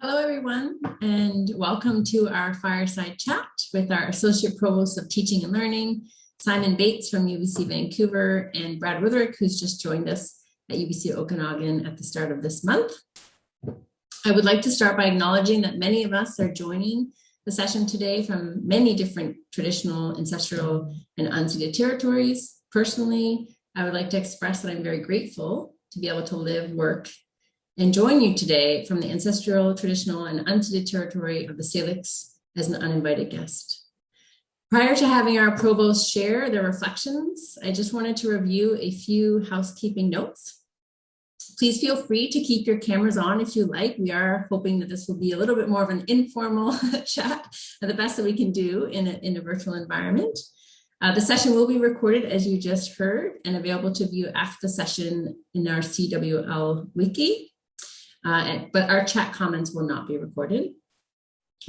Hello, everyone, and welcome to our fireside chat with our Associate Provost of Teaching and Learning, Simon Bates from UBC Vancouver, and Brad Wuetherick, who's just joined us at UBC Okanagan at the start of this month. I would like to start by acknowledging that many of us are joining the session today from many different traditional, ancestral, and unceded territories. Personally, I would like to express that I'm very grateful to be able to live, work, and join you today from the ancestral, traditional, and unceded territory of the Syilx as an uninvited guest. Prior to having our provost share their reflections, I just wanted to review a few housekeeping notes. Please feel free to keep your cameras on if you like. We are hoping that this will be a little bit more of an informal chat, the best that we can do in a, in a virtual environment. Uh, the session will be recorded as you just heard and available to view after the session in our CWL wiki uh, but our chat comments will not be recorded.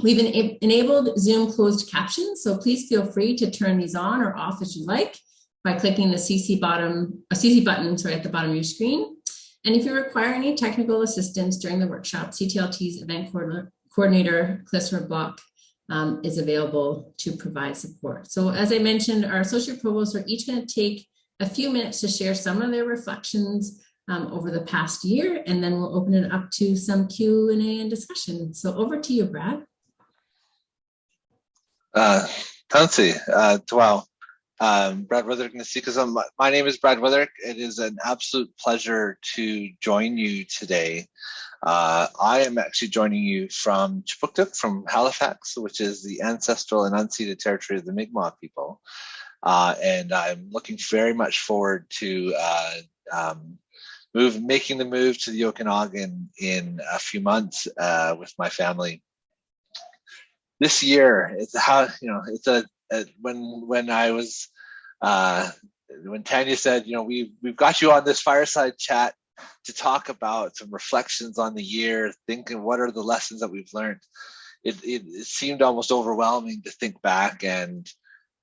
We've en enabled Zoom closed captions, so please feel free to turn these on or off as you like by clicking the CC bottom, CC button sorry, at the bottom of your screen. And if you require any technical assistance during the workshop, CTLT's event coordinator, Klissra Block, um, is available to provide support. So as I mentioned, our associate provosts are each going to take a few minutes to share some of their reflections um, over the past year, and then we'll open it up to some Q&A and discussion. So over to you, Brad. Uh, Tansi, uh. Um, Brad Wuetherick Nasikazam. My, my name is Brad Wuetherick. It is an absolute pleasure to join you today. Uh, I am actually joining you from Kjipuktuk, from Halifax, which is the ancestral and unceded territory of the Mi'kmaq people. Uh, and I'm looking very much forward to uh, um, move making the move to the Okanagan in a few months uh, with my family. This year, it's how you know it's a, a when when I was uh, when Tanya said you know we we've got you on this fireside chat to talk about some reflections on the year, thinking what are the lessons that we've learned. It, it, it seemed almost overwhelming to think back and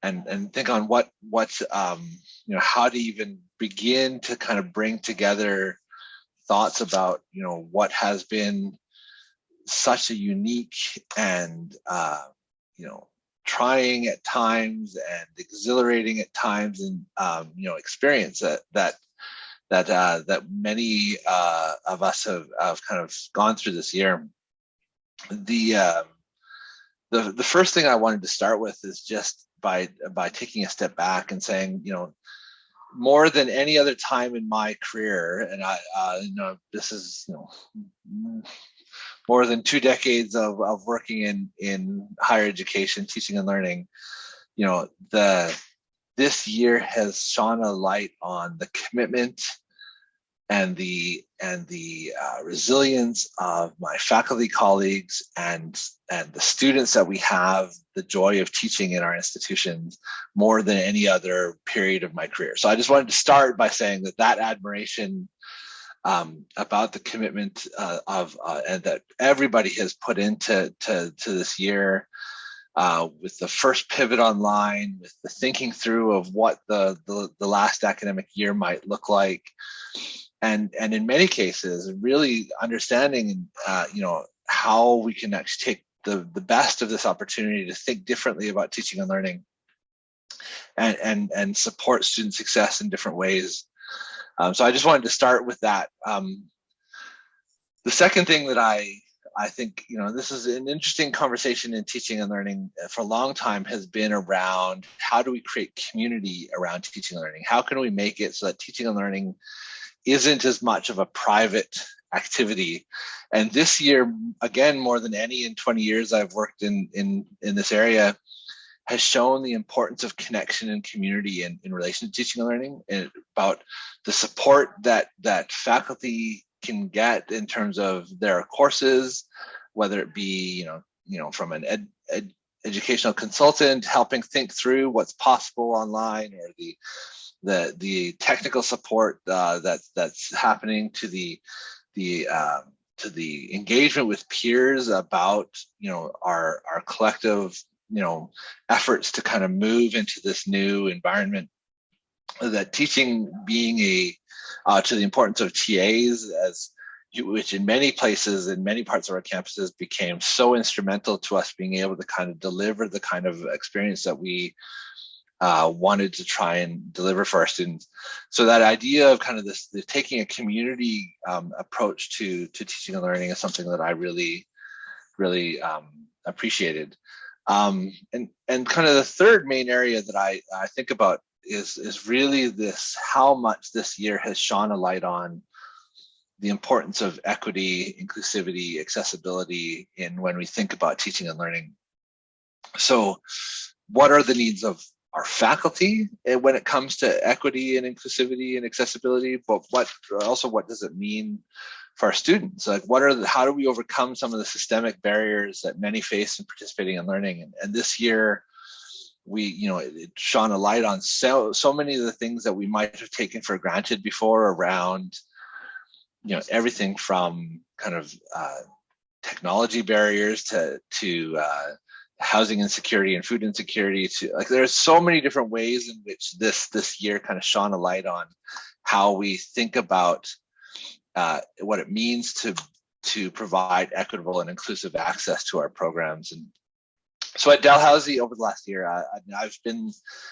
and and think on what what um, you know how to even begin to kind of bring together thoughts about you know what has been such a unique and uh, you know trying at times and exhilarating at times and um, you know experience that that that uh, that many uh, of us have, have kind of gone through this year. The um, the the first thing I wanted to start with is just by by taking a step back and saying, you know, more than any other time in my career, and I, uh, you know, this is you know more than two decades of, of working in in higher education, teaching and learning. You know, the this year has shone a light on the commitment and the and the uh, resilience of my faculty colleagues and and the students that we have the joy of teaching in our institutions more than any other period of my career. So i just wanted to start by saying that that admiration um, about the commitment uh, of uh, and that everybody has put into to, to this year uh, with the first pivot online, with the thinking through of what the, the, the last academic year might look like, and and in many cases really understanding uh, you know how we can actually take the the best of this opportunity to think differently about teaching and learning and and and support student success in different ways. Um, so i just wanted to start with that. Um, the second thing that i i think you know this is an interesting conversation in teaching and learning for a long time has been around how do we create community around teaching and learning? How can we make it so that teaching and learning isn't as much of a private activity. And this year, again, more than any in 20 years I've worked in, in, in this area, has shown the importance of connection and community in, in relation to teaching and learning and about the support that that faculty can get in terms of their courses, whether it be, you know, you know, from an ed, ed, educational consultant helping think through what's possible online or the the the technical support uh, that that's happening to the the um, to the engagement with peers about you know our our collective you know efforts to kind of move into this new environment. That teaching being a uh, to the importance of TAs as which in many places, in many parts of our campuses, became so instrumental to us being able to kind of deliver the kind of experience that we uh, wanted to try and deliver for our students. So that idea of kind of this, taking a community um, approach to to teaching and learning is something that I really, really um, appreciated. Um, and and kind of the third main area that I I think about is is really this how much this year has shone a light on the importance of equity, inclusivity, accessibility in when we think about teaching and learning. So what are the needs of our faculty eh, when it comes to equity and inclusivity and accessibility, but what also what does it mean for our students? Like what are the, how do we overcome some of the systemic barriers that many face in participating in learning? And, and this year, we, you know, it, it shone a light on so, so many of the things that we might have taken for granted before around, you know, everything from kind of uh, technology barriers to, to uh, housing insecurity and food insecurity to like there's so many different ways in which this this year kind of shone a light on how we think about uh, what it means to to provide equitable and inclusive access to our programs and so at Dalhousie over the last year, I, have been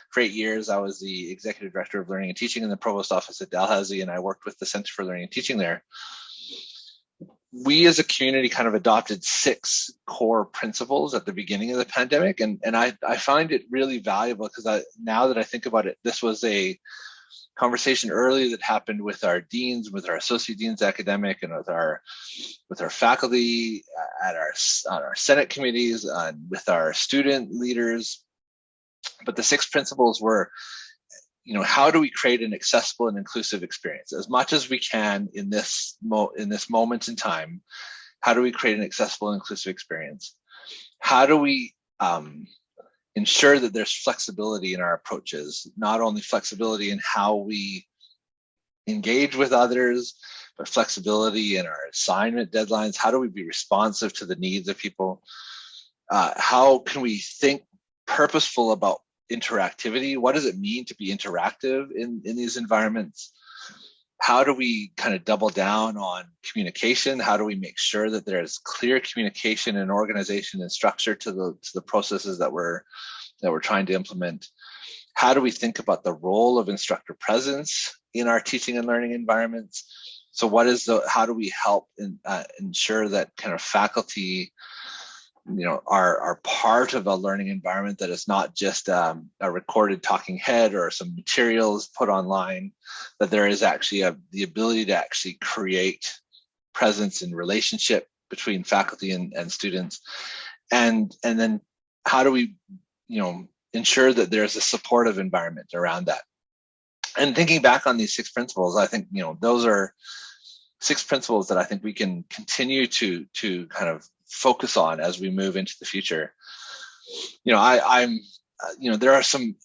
for eight years. I was the executive director of learning and teaching in the provost office at Dalhousie, and I worked with the Center for Learning and Teaching there we as a community kind of adopted six core principles at the beginning of the pandemic. And and i i find it really valuable because i now that i think about it this was a conversation early that happened with our deans with our associate deans academic and with our with our faculty at our on our senate committees and with our student leaders. But the six principles were you know, how do we create an accessible and inclusive experience as much as we can in this in this moment in time? How do we create an accessible and inclusive experience? How do we um, ensure that there's flexibility in our approaches, not only flexibility in how we engage with others, but flexibility in our assignment deadlines. How do we be responsive to the needs of people? Uh, how can we think purposeful about interactivity? What does it mean to be interactive in, in these environments? How do we kind of double down on communication? How do we make sure that there's clear communication and organization and structure to the to the processes that we're that we're trying to implement? How do we think about the role of instructor presence in our teaching and learning environments? So what is the how do we help in, uh, ensure that kind of faculty you know are are part of a learning environment that is not just um, a recorded talking head or some materials put online that there is actually a, the ability to actually create presence and relationship between faculty and, and students. And and then how do we you know ensure that there's a supportive environment around that? And thinking back on these six principles i think you know those are six principles that i think we can continue to to kind of focus on as we move into the future. You know, I, I'm, uh, you know, there are some.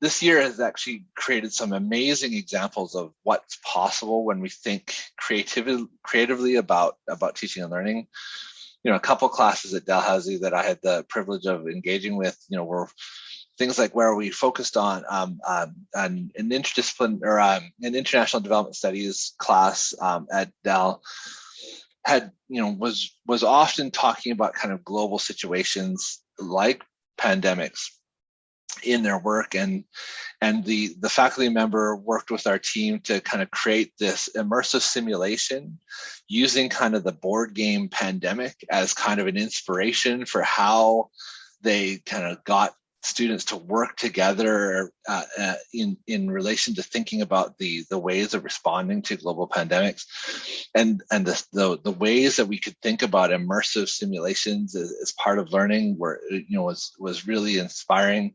This year has actually created some amazing examples of what's possible when we think creatively, creatively about about teaching and learning. You know, a couple classes at Dalhousie that I had the privilege of engaging with, you know, were things like where we focused on um, um, an, an interdiscipline or um, an international development studies class um, at Dal had you know was was often talking about kind of global situations like pandemics in their work. And and the the faculty member worked with our team to kind of create this immersive simulation using kind of the board game pandemic as kind of an inspiration for how they kind of got students to work together uh, uh, in in relation to thinking about the the ways of responding to global pandemics. And and the the, the ways that we could think about immersive simulations as, as part of learning were you know was was really inspiring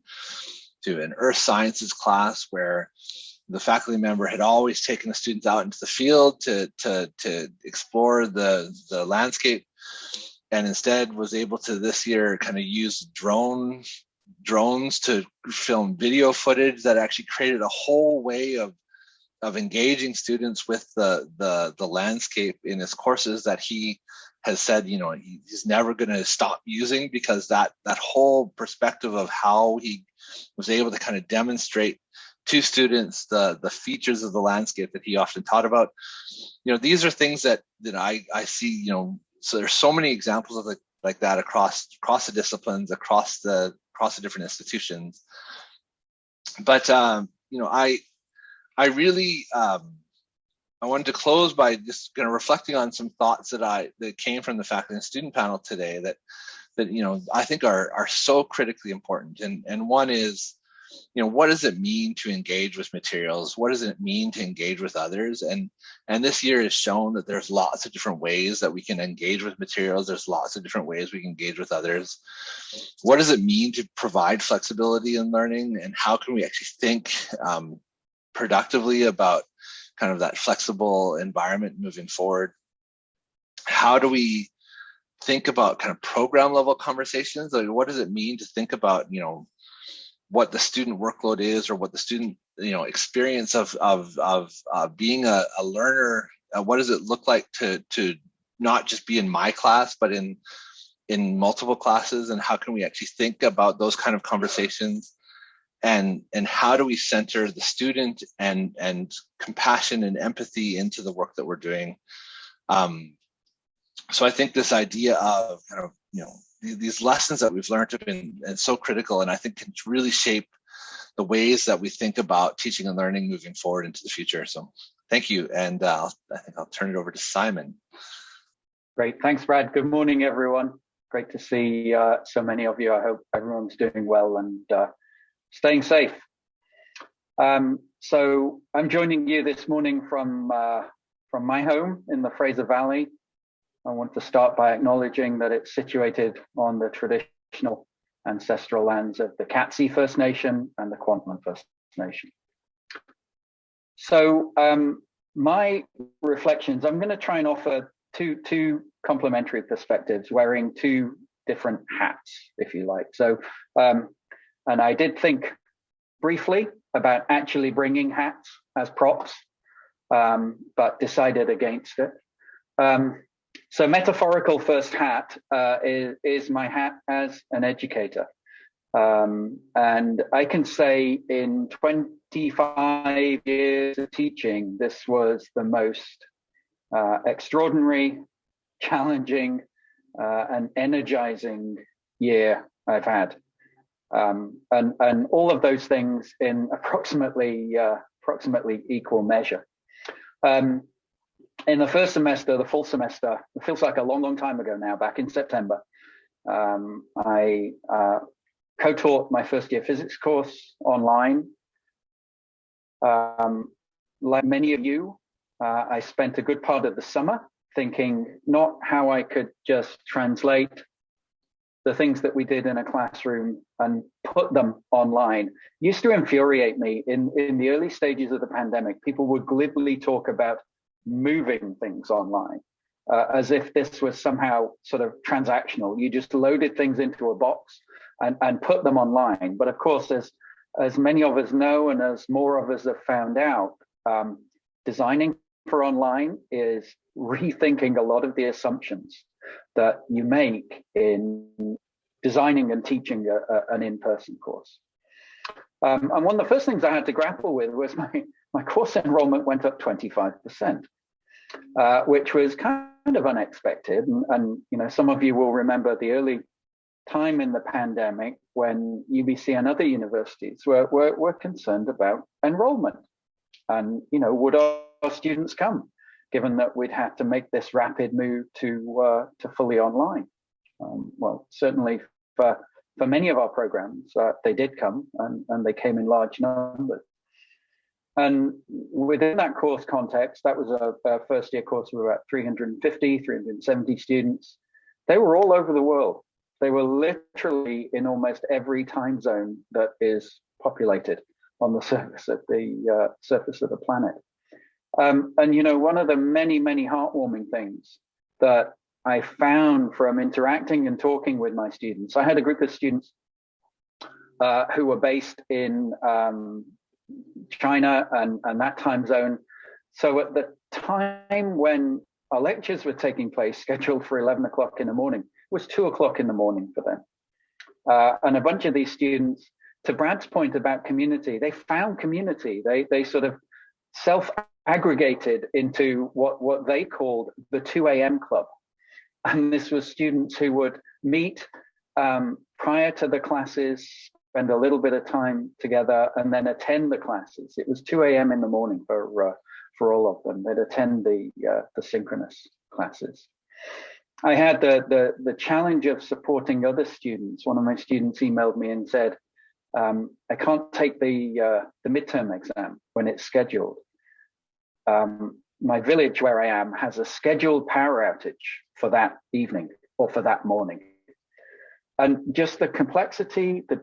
to an earth sciences class where the faculty member had always taken the students out into the field to to to explore the the landscape and instead was able to this year kind of use drone drones to film video footage that actually created a whole way of of engaging students with the the the landscape in his courses that he has said you know he's never going to stop using because that that whole perspective of how he was able to kind of demonstrate to students the the features of the landscape that he often taught about. You know, these are things that that I I see. You know, so there's so many examples of like like that across across the disciplines, across the across the different institutions. But um, you know, I I really um, I wanted to close by just kind of reflecting on some thoughts that I that came from the faculty and student panel today that that you know I think are are so critically important. And and one is, you know, what does it mean to engage with materials? What does it mean to engage with others? And and this year has shown that there's lots of different ways that we can engage with materials. There's lots of different ways we can engage with others. What does it mean to provide flexibility in learning? And how can we actually think um, productively about kind of that flexible environment moving forward? How do we think about kind of program level conversations? Like what does it mean to think about, you know, what the student workload is or what the student, you know, experience of, of, of uh, being a, a learner, uh, what does it look like to, to not just be in my class, but in, in multiple classes? And how can we actually think about those kind of conversations? And and how do we center the student and and compassion and empathy into the work that we're doing? Um, so i think this idea of kind of you know these lessons that we've learned have been and so critical and i think can really shape the ways that we think about teaching and learning moving forward into the future. So thank you and uh, i think i'll turn it over to simon. Great. Thanks brad. Good morning everyone. Great to see uh, so many of you. I hope everyone's doing well and uh, staying safe. Um, so I'm joining you this morning from uh, from my home in the Fraser Valley. I want to start by acknowledging that it's situated on the traditional ancestral lands of the Katzie First Nation and the Kwantlen First Nation. So um, my reflections, I'm going to try and offer two two complementary perspectives, wearing two different hats, if you like. So um, and I did think briefly about actually bringing hats as props, um, but decided against it. Um, so metaphorical first hat uh, is, is my hat as an educator. Um, and I can say in 25 years of teaching, this was the most uh, extraordinary, challenging, uh, and energizing year I've had um, and and all of those things in approximately uh, approximately equal measure. Um, in the first semester, the full semester, it feels like a long, long time ago now. Back in September, um, I uh, co-taught my first year physics course online. Um, like many of you, uh, I spent a good part of the summer thinking not how I could just translate the things that we did in a classroom and put them online used to infuriate me in, in the early stages of the pandemic. People would glibly talk about moving things online uh, as if this was somehow sort of transactional. You just loaded things into a box and, and put them online. But of course, as, as many of us know and as more of us have found out, um, designing for online is rethinking a lot of the assumptions that you make in designing and teaching a, a, an in-person course. Um, and one of the first things I had to grapple with was my, my course enrollment went up 25%, uh, which was kind of unexpected. And, and, you know, some of you will remember the early time in the pandemic when UBC and other universities were, were, were concerned about enrollment. And, you know, would our students come? given that we'd have to make this rapid move to uh, to fully online. Um, well, certainly for for many of our programs, uh, they did come and, and they came in large numbers. And within that course context, that was a, a first year course of about 350, 370 students. They were all over the world. They were literally in almost every time zone that is populated on the surface of the uh, surface of the planet. Um, and you know, one of the many, many heartwarming things that I found from interacting and talking with my students, I had a group of students uh, who were based in um, China and, and that time zone. So at the time when our lectures were taking place, scheduled for 11 o'clock in the morning, was two o'clock in the morning for them. Uh, and a bunch of these students to Brad's point about community, they found community. They they sort of self-aggregated into what what they called the 2 a.m. club, and this was students who would meet um, prior to the classes, spend a little bit of time together, and then attend the classes. It was 2 a.m. in the morning for uh, for all of them. They'd attend the uh, the synchronous classes. I had the, the, the challenge of supporting other students. One of my students emailed me and said, um, I can't take the, uh, the midterm exam when it's scheduled. Um, my village where I am has a scheduled power outage for that evening or for that morning. And just the complexity, the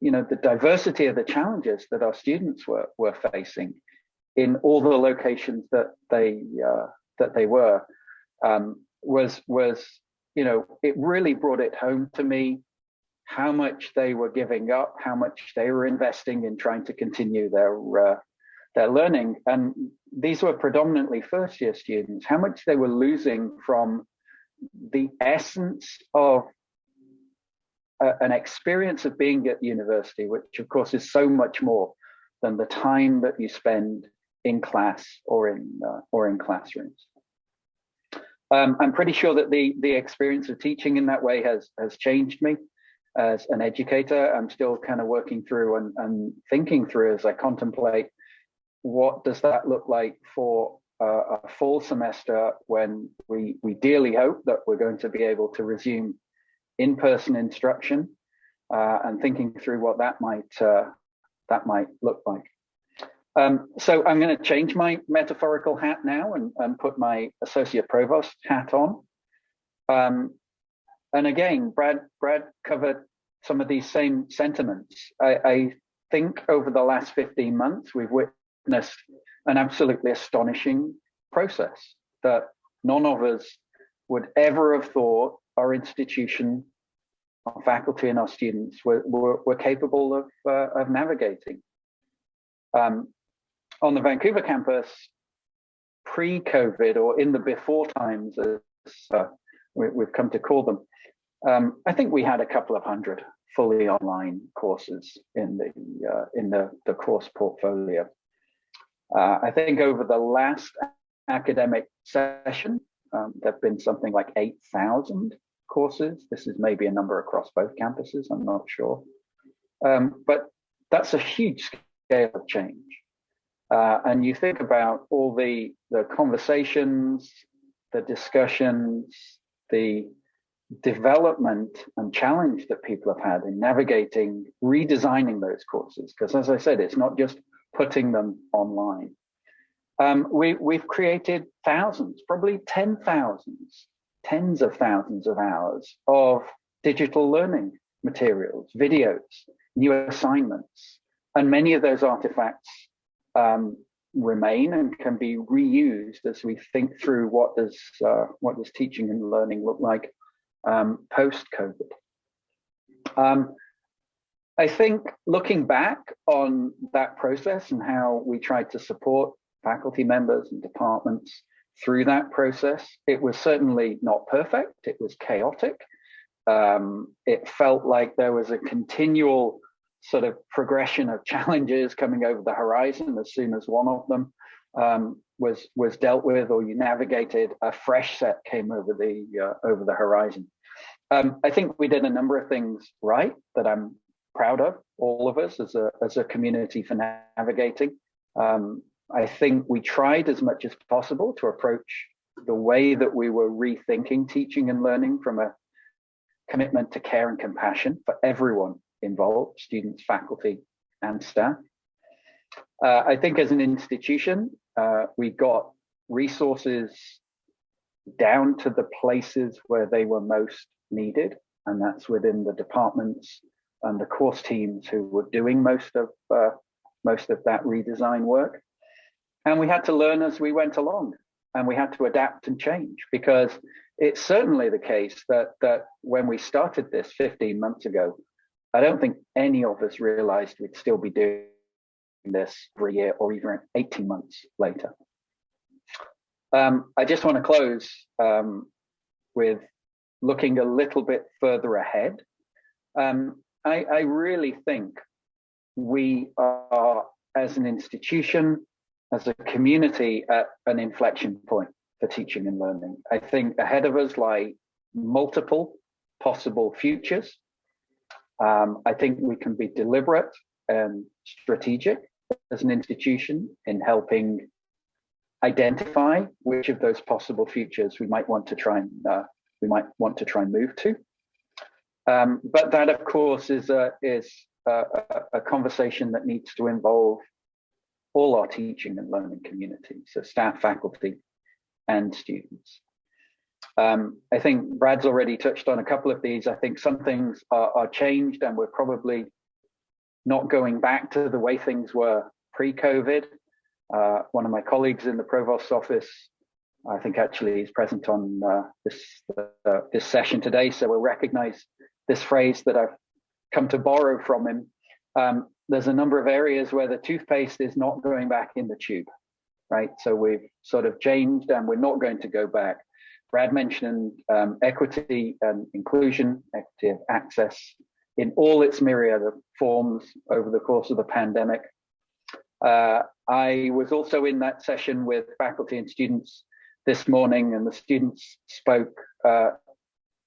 you know, the diversity of the challenges that our students were were facing in all the locations that they uh, that they were um, was was you know it really brought it home to me how much they were giving up, how much they were investing in trying to continue their uh, their learning, and these were predominantly first year students. How much they were losing from the essence of an experience of being at university, which of course is so much more than the time that you spend in class or in uh, or in classrooms. Um, I'm pretty sure that the the experience of teaching in that way has has changed me as an educator. I'm still kind of working through and, and thinking through as I contemplate what does that look like for a full semester when we we dearly hope that we're going to be able to resume in-person instruction uh, and thinking through what that might uh, that might look like. Um, so I'm going to change my metaphorical hat now and, and put my associate provost hat on. Um, and again, Brad, Brad covered some of these same sentiments. I, I think over the last 15 months, we've witnessed an absolutely astonishing process that none of us would ever have thought our institution, our faculty and our students were, were, were capable of, uh, of navigating. Um, on the Vancouver campus, pre-COVID or in the before times, as uh, we, have come to call them, um, I think we had a couple of hundred fully online courses in the uh, in the, the course portfolio. Uh, I think over the last academic session, um, there have been something like 8,000 courses. This is maybe a number across both campuses, I'm not sure. Um, but that's a huge scale of change. Uh, and you think about all the, the conversations, the discussions, the development and challenge that people have had in navigating, redesigning those courses. Because as I said, it's not just putting them online. Um, we, we've created thousands, probably 10 thousands, tens of thousands of hours of digital learning materials, videos, new assignments. And many of those artifacts um, remain and can be reused as we think through what does uh, what does teaching and learning look like um, post COVID. Um, I think looking back on that process and how we tried to support faculty members and departments through that process, it was certainly not perfect. It was chaotic. Um, it felt like there was a continual sort of progression of challenges coming over the horizon as soon as one of them um, was was dealt with or you navigated a fresh set came over the uh, over the horizon um, i think we did a number of things right that i'm proud of all of us as a as a community for navigating um, i think we tried as much as possible to approach the way that we were rethinking teaching and learning from a commitment to care and compassion for everyone involved, students, faculty, and staff. Uh, I think as an institution, uh, we got resources down to the places where they were most needed, and that's within the departments and the course teams who were doing most of uh, most of that redesign work. And we had to learn as we went along, and we had to adapt and change because it's certainly the case that that when we started this 15 months ago, I don't think any of us realized we'd still be doing this for a year or even 18 months later. Um, I just want to close um, with looking a little bit further ahead. Um, I, I, really think we are, as an institution, as a community, at an inflection point for teaching and learning. I think ahead of us lie multiple possible futures. Um, I think we can be deliberate and strategic as an institution in helping identify which of those possible futures we might want to try and uh, we might want to try and move to. Um, but that, of course, is a is a, a, conversation that needs to involve all our teaching and learning communities, so staff, faculty, and students. Um, I think Brad's already touched on a couple of these. I think some things are, are changed and we're probably not going back to the way things were pre-COVID. Uh, one of my colleagues in the provost's office, I think actually is present on uh, this uh, this session today, so we'll recognize this phrase that I've come to borrow from him. Um, there's a number of areas where the toothpaste is not going back in the tube, right? So we've sort of changed and we're not going to go back. Brad mentioned um, equity and inclusion, equity of access in all its myriad of forms over the course of the pandemic. Uh, I was also in that session with faculty and students this morning, and the students spoke uh,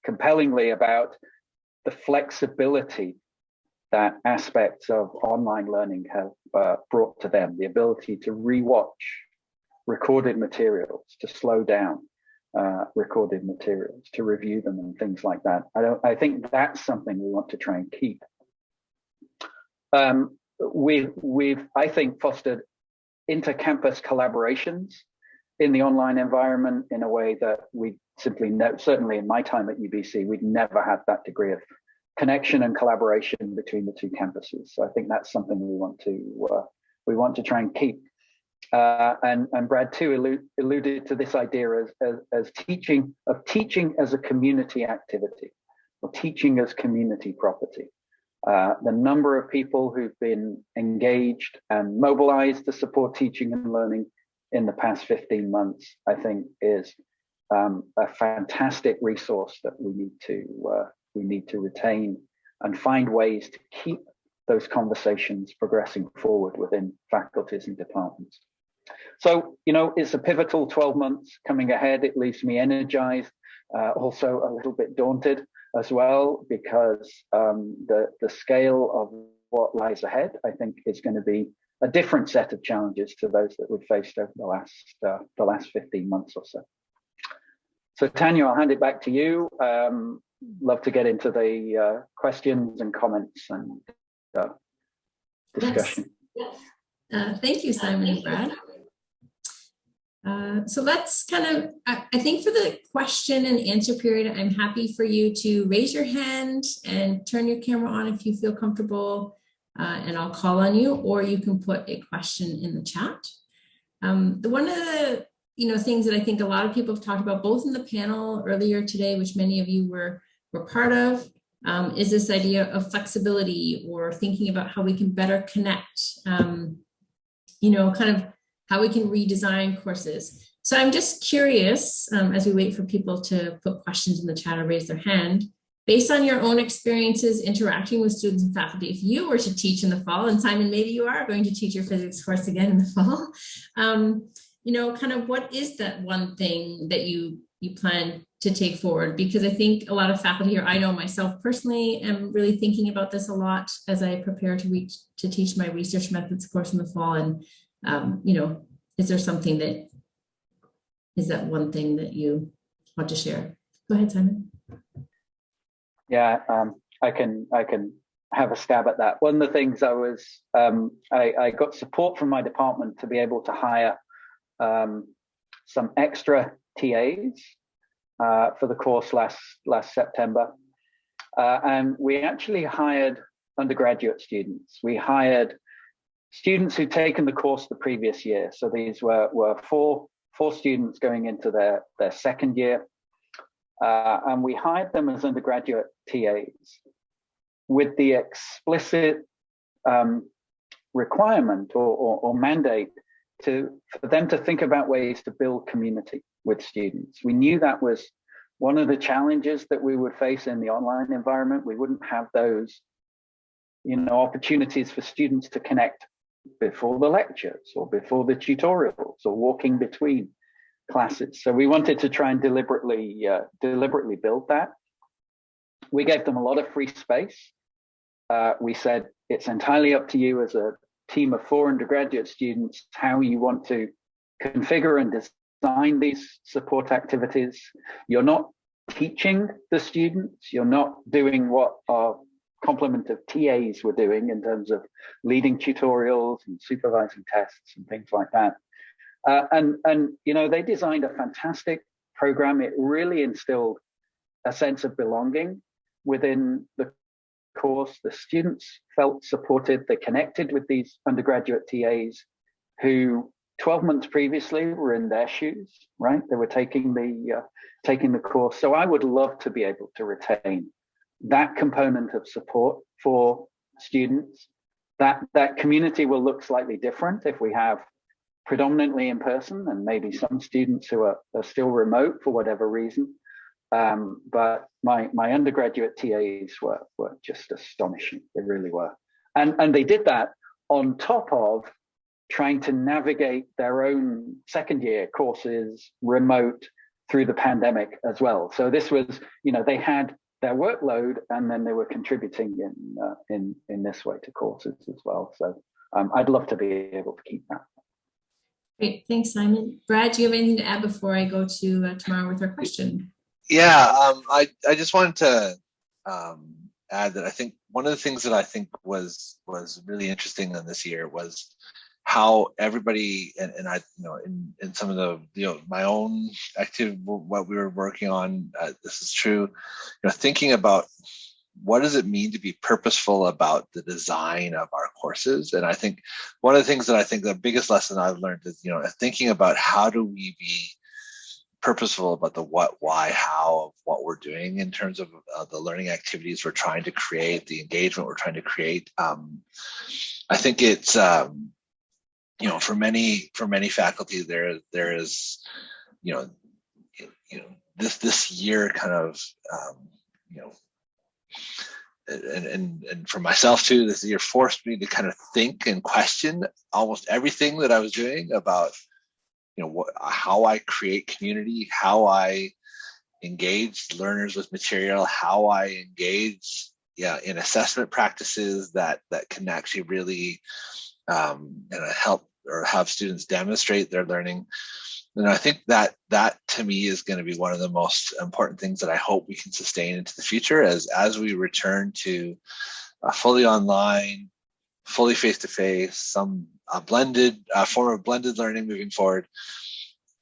compellingly about the flexibility that aspects of online learning have uh, brought to them, the ability to rewatch recorded materials, to slow down, uh, recorded materials to review them and things like that. I don't. I think that's something we want to try and keep. Um, we've we've I think fostered inter-campus collaborations in the online environment in a way that we simply know. Certainly, in my time at UBC, we'd never had that degree of connection and collaboration between the two campuses. So I think that's something we want to uh, we want to try and keep. Uh, and, and Brad too allude, alluded to this idea as, as, as teaching of teaching as a community activity or teaching as community property. Uh, the number of people who've been engaged and mobilized to support teaching and learning in the past 15 months, I think is um, a fantastic resource that we need to uh, we need to retain and find ways to keep those conversations progressing forward within faculties and departments. So, you know, it's a pivotal 12 months coming ahead. It leaves me energized, uh, also a little bit daunted as well, because um, the, the scale of what lies ahead, I think, is going to be a different set of challenges to those that we've faced over the last uh, the last 15 months or so. So Tanya, I'll hand it back to you. Um, love to get into the uh, questions and comments and uh, discussion. Yes. Uh, thank you, Simon and Brad. Uh, so let's kind of, I, I, think for the question and answer period, I'm happy for you to raise your hand and turn your camera on if you feel comfortable uh, and I'll call on you or you can put a question in the chat. Um, the one of the you know things that I think a lot of people have talked about both in the panel earlier today, which many of you were, were part of, um, is this idea of flexibility or thinking about how we can better connect, um, you know, kind of how we can redesign courses. So I'm just curious, um, as we wait for people to put questions in the chat or raise their hand, based on your own experiences interacting with students and faculty, if you were to teach in the fall, and Simon, maybe you are going to teach your physics course again in the fall, um, you know, kind of what is that one thing that you you plan to take forward? Because I think a lot of faculty here, I know myself personally am really thinking about this a lot as I prepare to reach to teach my research methods course in the fall. And um, you know, is there something that is that one thing that you want to share? Go ahead, Simon. Yeah, um, I can I can have a stab at that. One of the things I was um, I, I, got support from my department to be able to hire um, some extra TAs uh, for the course last last September, uh, and we actually hired undergraduate students. We hired students who'd taken the course the previous year. So these were were four four students going into their their second year, uh, and we hired them as undergraduate TAs with the explicit um, requirement or, or, or mandate to for them to think about ways to build community with students. We knew that was one of the challenges that we would face in the online environment. We wouldn't have those you know, opportunities for students to connect before the lectures or before the tutorials or walking between classes. So we wanted to try and deliberately uh, deliberately build that. We gave them a lot of free space. Uh, we said it's entirely up to you as a team of four undergraduate students how you want to configure and design these support activities. You're not teaching the students. You're not doing what our complement of TAs were doing in terms of leading tutorials and supervising tests and things like that. Uh, and, and, you know, they designed a fantastic program. It really instilled a sense of belonging within the course. The students felt supported. They connected with these undergraduate TAs who 12 months previously were in their shoes, right? They were taking the uh, taking the course. So I would love to be able to retain that component of support for students. That that community will look slightly different if we have predominantly in person and maybe some students who are, are still remote for whatever reason. Um, but my my undergraduate TAs were were just astonishing. They really were, and and they did that on top of trying to navigate their own second year courses remote through the pandemic as well. So this was, you know, they had their workload and then they were contributing in uh, in in this way to courses as well. So um, I'd love to be able to keep that. Great, thanks, Simon. Brad, do you have anything to add before I go to uh, Tamara with our question? Yeah, um, I I just wanted to um, add that I think one of the things that I think was was really interesting in this year was how everybody and, and I, you know, in, in some of the, you know, my own active, what we were working on, uh, this is true, you know, thinking about what does it mean to be purposeful about the design of our courses? And I think one of the things that I think the biggest lesson I've learned is, you know, thinking about how do we be purposeful about the what, why, how of what we're doing in terms of uh, the learning activities we're trying to create, the engagement we're trying to create. Um, I think it's, um, you know, for many for many faculty, there there is, you know, you know this this year kind of, um, you know, and, and and for myself too, this year forced me to kind of think and question almost everything that I was doing about, you know, what how I create community, how I engage learners with material, how I engage yeah in assessment practices that that can actually really um, and help or have students demonstrate their learning. And I think that that to me is going to be one of the most important things that I hope we can sustain into the future as as we return to a fully online, fully face-to-face, some a blended a form of blended learning moving forward.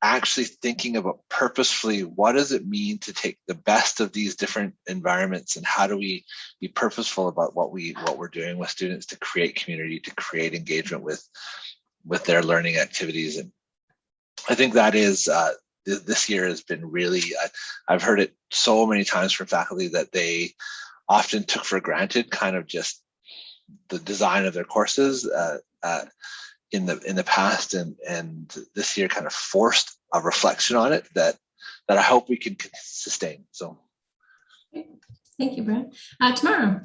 Actually thinking about purposefully what does it mean to take the best of these different environments and how do we be purposeful about what we what we're doing with students to create community, to create engagement with with their learning activities. And I think that is uh, th this year has been really, I, have heard it so many times from faculty that they often took for granted kind of just the design of their courses uh, uh, in the in the past and and this year kind of forced a reflection on it that that I hope we can sustain. So. Thank you, Brad. Uh, Tamara,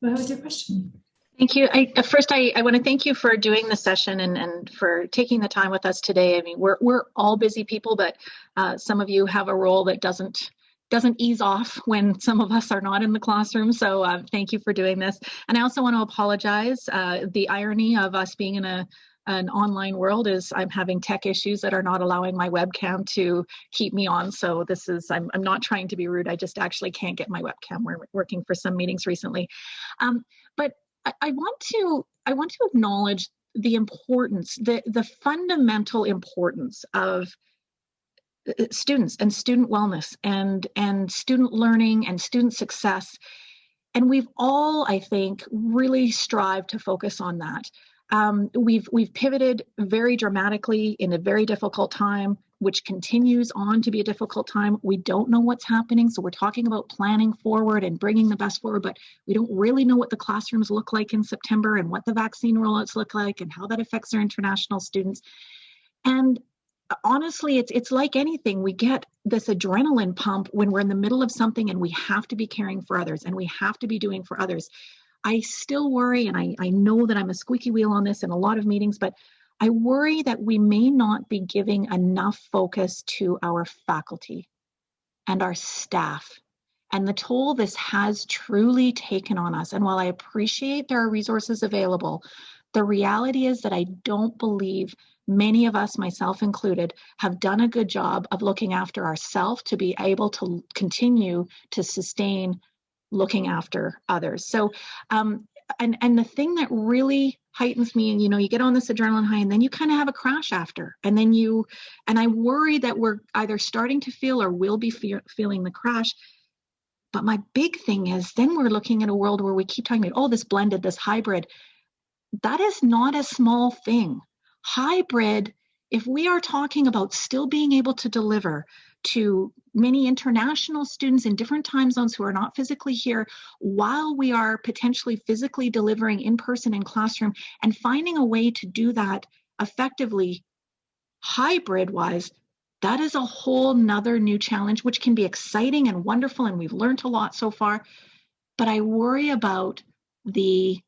what was your question? Thank you. I, uh, first, I, I want to thank you for doing the session and, and for taking the time with us today. I mean, we're, we're all busy people, but uh, some of you have a role that doesn't doesn't ease off when some of us are not in the classroom. So uh, thank you for doing this. And I also want to apologize. Uh, the irony of us being in a an online world is I'm having tech issues that are not allowing my webcam to keep me on. So this is, I'm, I'm not trying to be rude. I just actually can't get my webcam. We're working for some meetings recently. Um, but I, I want to I want to acknowledge the importance, the the fundamental importance of uh, students and student wellness and and student learning and student success and we've all i think really strived to focus on that um, we've we've pivoted very dramatically in a very difficult time which continues on to be a difficult time. We don't know what's happening. So we're talking about planning forward and bringing the best forward, but we don't really know what the classrooms look like in September and what the vaccine rollouts look like and how that affects our international students. And honestly, it's it's like anything. We get this adrenaline pump when we're in the middle of something and we have to be caring for others and we have to be doing for others. I still worry, and I, I know that I'm a squeaky wheel on this in a lot of meetings, but I worry that we may not be giving enough focus to our faculty and our staff and the toll this has truly taken on us. And while I appreciate there are resources available, the reality is that I don't believe many of us, myself included, have done a good job of looking after ourselves to be able to continue to sustain looking after others. So, um, and and the thing that really heightens me, and you know, you get on this adrenaline high, and then you kind of have a crash after, and then you, and I worry that we're either starting to feel or will be fe feeling the crash. But my big thing is then we're looking at a world where we keep talking about, oh, this blended, this hybrid. That is not a small thing hybrid, if we are talking about still being able to deliver to many international students in different time zones who are not physically here while we are potentially physically delivering in person in classroom and finding a way to do that effectively hybrid wise that is a whole nother new challenge which can be exciting and wonderful and we've learned a lot so far but i worry about the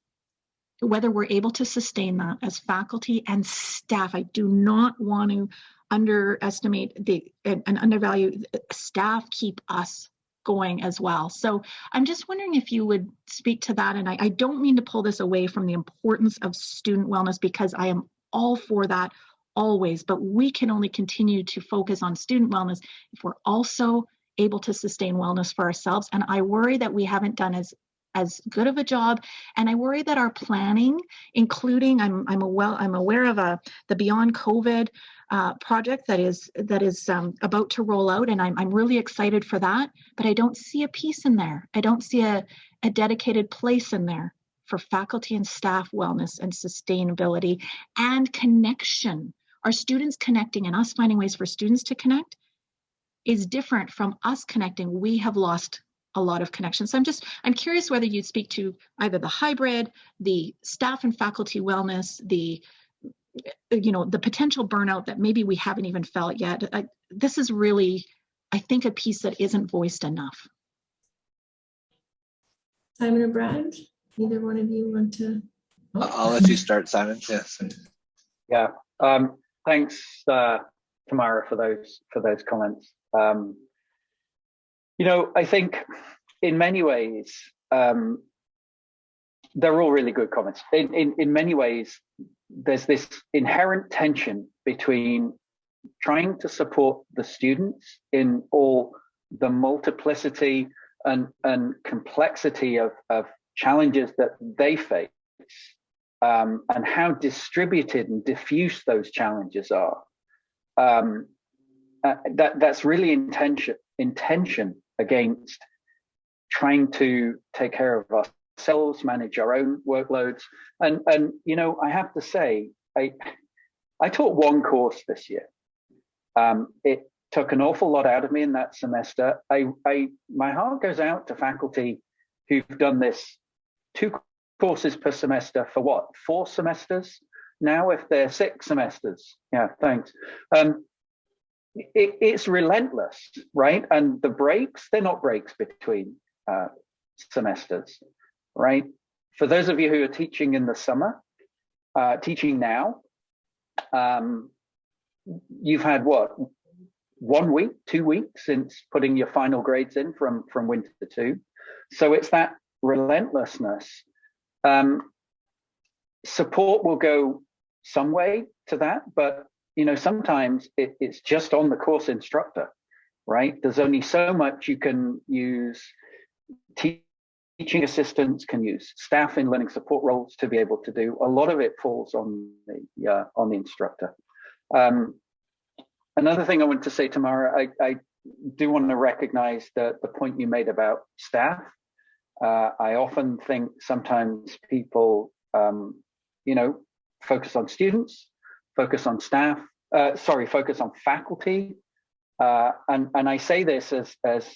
whether we're able to sustain that as faculty and staff. I do not want to underestimate the and undervalue staff keep us going as well. So I'm just wondering if you would speak to that. And I, I don't mean to pull this away from the importance of student wellness because I am all for that always, but we can only continue to focus on student wellness if we're also able to sustain wellness for ourselves. And I worry that we haven't done as as good of a job. And I worry that our planning, including I'm I'm a well I'm aware of a the Beyond COVID uh, project that is that is um, about to roll out, and I'm I'm really excited for that. But I don't see a piece in there. I don't see a a dedicated place in there for faculty and staff wellness and sustainability and connection. Our students connecting and us finding ways for students to connect is different from us connecting. We have lost a lot of connections. So I'm just, I'm curious whether you'd speak to either the hybrid, the staff and faculty wellness, the, you know, the potential burnout that maybe we haven't even felt yet. I, this is really, I think, a piece that isn't voiced enough. Simon or Brad, either one of you want to? Oh. I'll let you start, Simon. Yes. Yeah. Um, thanks, uh, Tamara, for those for those comments. Um, you know, I think in many ways, um, they're all really good comments. In, in, in many ways, there's this inherent tension between trying to support the students in all the multiplicity and, and complexity of, of challenges that they face um, and how distributed and diffuse those challenges are. Um, uh, that that's really intention intention against trying to take care of ourselves, manage our own workloads. And, and you know, I have to say, I, I taught one course this year. Um, it took an awful lot out of me in that semester. I, I, my heart goes out to faculty who've done this two courses per semester for what, four semesters? Now, if they're six semesters, yeah, thanks. Um, it, it's relentless, right? And the breaks, they're not breaks between uh, semesters, right? For those of you who are teaching in the summer, uh, teaching now, um, you've had what, one week, two weeks since putting your final grades in from, from winter two. So it's that relentlessness. Um, support will go some way to that, but you know, sometimes it, it's just on the course instructor, right? There's only so much you can use. Teaching assistants can use staff in learning support roles to be able to do. A lot of it falls on the uh, on the instructor. Um, another thing I want to say, Tamara, I, I do want to recognize the, the point you made about staff. Uh, I often think sometimes people, um, you know, focus on students focus on staff, uh, sorry, focus on faculty. Uh, and, and I say this as, as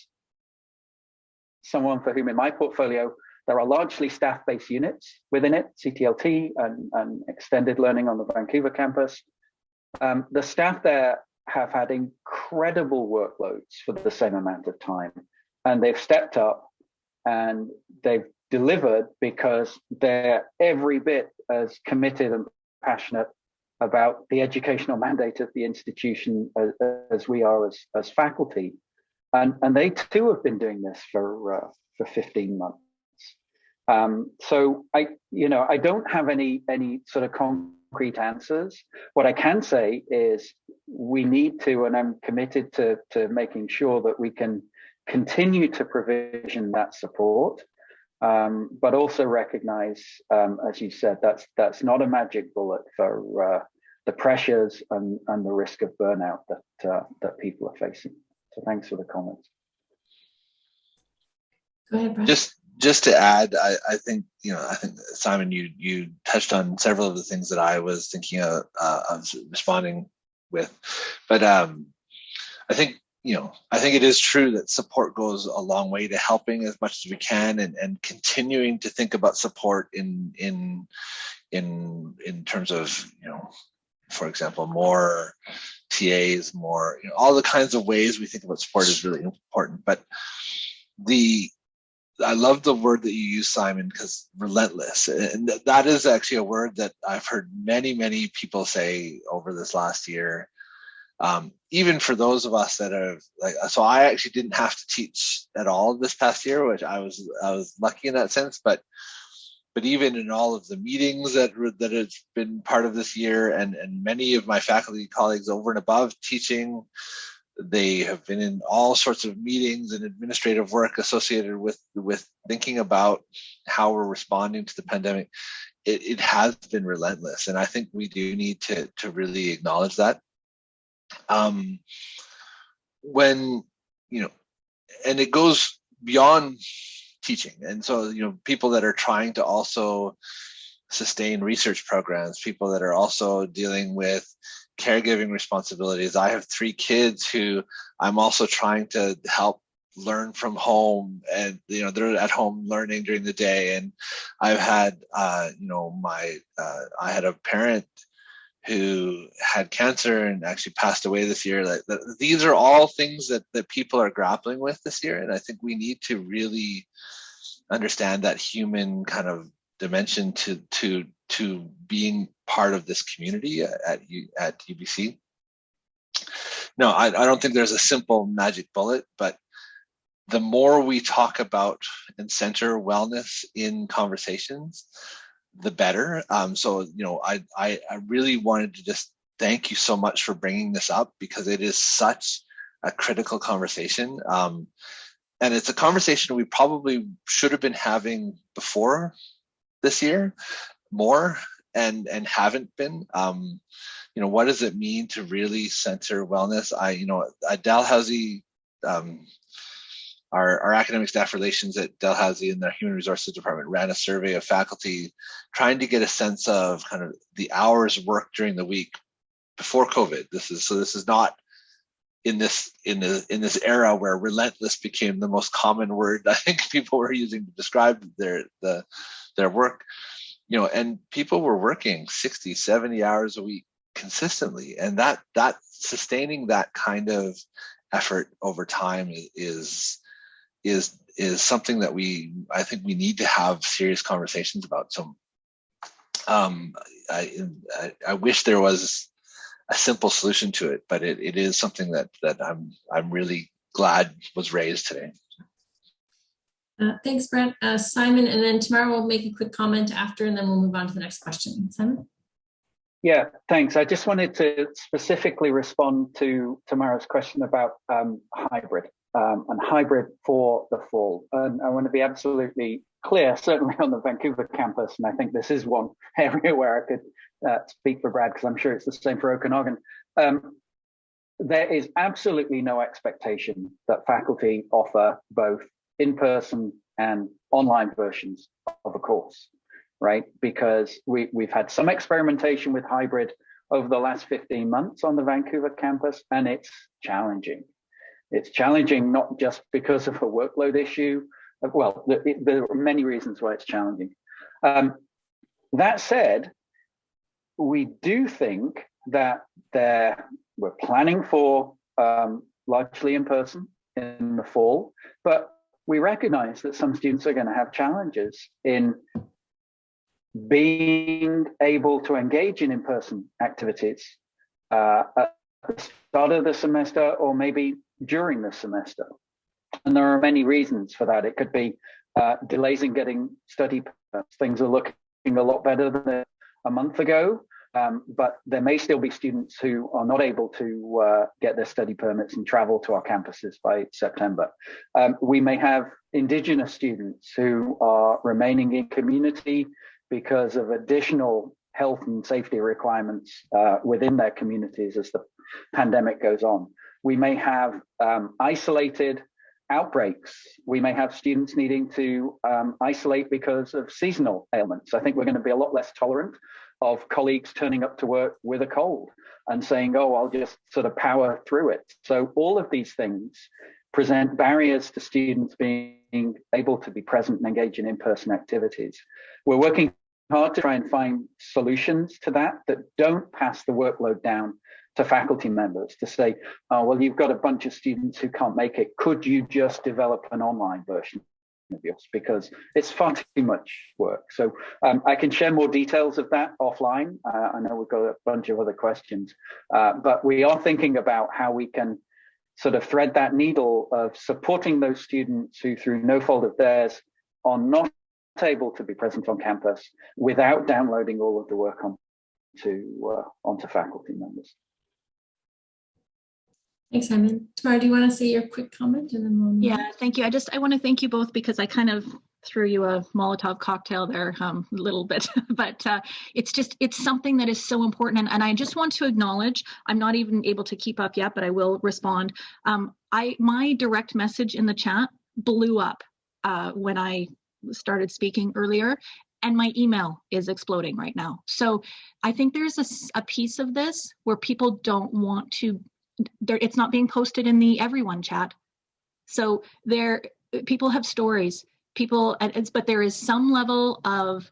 someone for whom in my portfolio, there are largely staff-based units within it, CTLT and, and extended learning on the Vancouver campus. Um, the staff there have had incredible workloads for the same amount of time, and they've stepped up and they've delivered because they're every bit as committed and passionate about the educational mandate of the institution as, as we are as, as faculty. And, and they too have been doing this for, uh, for 15 months. Um, so I, you know, I don't have any, any sort of concrete answers. What I can say is we need to, and I'm committed to, to making sure that we can continue to provision that support um, but also recognize, um, as you said, that's that's not a magic bullet for uh, the pressures and, and the risk of burnout that uh, that people are facing. So thanks for the comments. Go ahead, Brad. Just just to add, I, I think you know I think Simon, you you touched on several of the things that I was thinking of, uh, of responding with, but um, I think you know, I think it is true that support goes a long way to helping as much as we can and, and continuing to think about support in in in in terms of, you know, for example, more TAs, more, you know, all the kinds of ways we think about support is really important. But the I love the word that you use, Simon, because relentless. And that is actually a word that I've heard many, many people say over this last year um, even for those of us that are like so i actually didn't have to teach at all this past year which i was i was lucky in that sense but but even in all of the meetings that that have been part of this year and and many of my faculty colleagues over and above teaching they have been in all sorts of meetings and administrative work associated with with thinking about how we're responding to the pandemic. It, it has been relentless and i think we do need to to really acknowledge that. Um, when you know and it goes beyond teaching. And so you know people that are trying to also sustain research programs people that are also dealing with caregiving responsibilities. I have three kids who i'm also trying to help learn from home and you know they're at home learning during the day. And i've had uh you know my uh, i had a parent who had cancer and actually passed away this year. Like these are all things that that people are grappling with this year, and I think we need to really understand that human kind of dimension to to to being part of this community at at UBC. No, I, I don't think there's a simple magic bullet, but the more we talk about and center wellness in conversations, the better. Um, so, you know, I, I, I really wanted to just thank you so much for bringing this up because it is such a critical conversation. Um, and it's a conversation we probably should have been having before this year more and and haven't been um, you know what does it mean to really center wellness i you know dalhousie um, our, our academic staff relations at Dalhousie and the human resources department ran a survey of faculty trying to get a sense of kind of the hours worked during the week before COVID. This is so this is not in this in the in this era where relentless became the most common word I think people were using to describe their the their work. You know, and people were working 60, 70 hours a week consistently. And that that sustaining that kind of effort over time is is is something that we I think we need to have serious conversations about. So um, I, I, I wish there was a simple solution to it, but it, it is something that that I'm I'm really glad was raised today. Uh, thanks, Brent. Uh, Simon, and then tomorrow we'll make a quick comment after, and then we'll move on to the next question. Simon? Yeah, thanks. I just wanted to specifically respond to Tamara's question about um, hybrid um, and hybrid for the fall. And I want to be absolutely clear, certainly on the Vancouver campus, and I think this is one area where I could uh, speak for Brad, because I'm sure it's the same for Okanagan. Um, there is absolutely no expectation that faculty offer both in-person and online versions of a course, right? Because we, we've had some experimentation with hybrid over the last 15 months on the Vancouver campus, and it's challenging. It's challenging not just because of a workload issue. Well, there are many reasons why it's challenging. Um, that said, we do think that there, we're planning for um, largely in person in the fall, but we recognize that some students are going to have challenges in being able to engage in in-person activities uh, at the start of the semester or maybe during the semester. And there are many reasons for that. It could be uh, delays in getting study permits. Things are looking a lot better than a month ago, um, but there may still be students who are not able to uh, get their study permits and travel to our campuses by September. Um, we may have Indigenous students who are remaining in community because of additional health and safety requirements uh, within their communities as the pandemic goes on. We may have um, isolated outbreaks. We may have students needing to um, isolate because of seasonal ailments. I think we're going to be a lot less tolerant of colleagues turning up to work with a cold and saying, oh, I'll just sort of power through it. So all of these things present barriers to students being able to be present and engage in in-person activities. We're working hard to try and find solutions to that that don't pass the workload down to faculty members to say, oh, well, you've got a bunch of students who can't make it. Could you just develop an online version of yours? Because it's far too much work. So um, I can share more details of that offline. Uh, I know we've got a bunch of other questions, uh, but we are thinking about how we can sort of thread that needle of supporting those students who through no fault of theirs are not able to be present on campus without downloading all of the work onto, uh, onto faculty members. Thanks, Simon. Tamara, do you want to say your quick comment in move on? Yeah, thank you. I just I want to thank you both because I kind of threw you a Molotov cocktail there um, a little bit, but uh, it's just it's something that is so important, and, and I just want to acknowledge. I'm not even able to keep up yet, but I will respond. Um, I my direct message in the chat blew up uh, when I started speaking earlier, and my email is exploding right now. So I think there's a, a piece of this where people don't want to it's not being posted in the everyone chat. So there people have stories. People it's but there is some level of